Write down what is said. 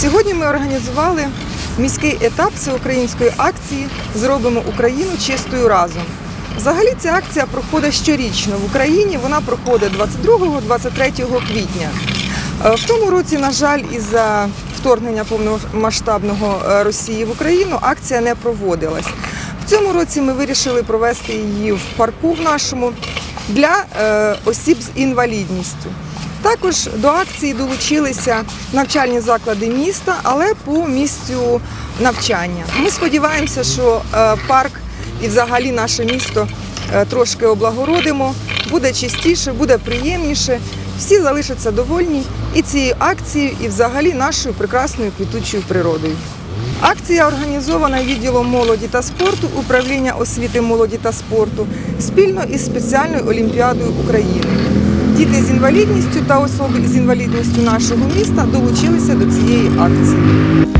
Сьогодні ми організували міський етап всеукраїнської акції Зробимо Україну чистою разом. Взагалі ця акція проходить щорічно в Україні. Вона проходить 22-23 квітня. Е, В тому році, на жаль, із-за вторгнення повномасштабного е, Росії в Україну акція не проводилась. В цьому році ми вирішили провести її в парку в нашому для е, осіб з інвалідністю. Також до акції долучилися навчальні заклади міста, але по місцю навчання. Ми сподіваємося, що е, парк і взагалі наше місто е, трошки облагородимо, буде чистіше, буде приємніше. Всі залишаться довольні і цією акцією, і взагалі нашою прекрасною квітучою природою. Акція організована відділом молоді та спорту управління освіти молоді та спорту спільно із спеціальною олімпіадою України. Діти з інвалідністю та особи з інвалідністю нашого міста долучилися до цієї акції.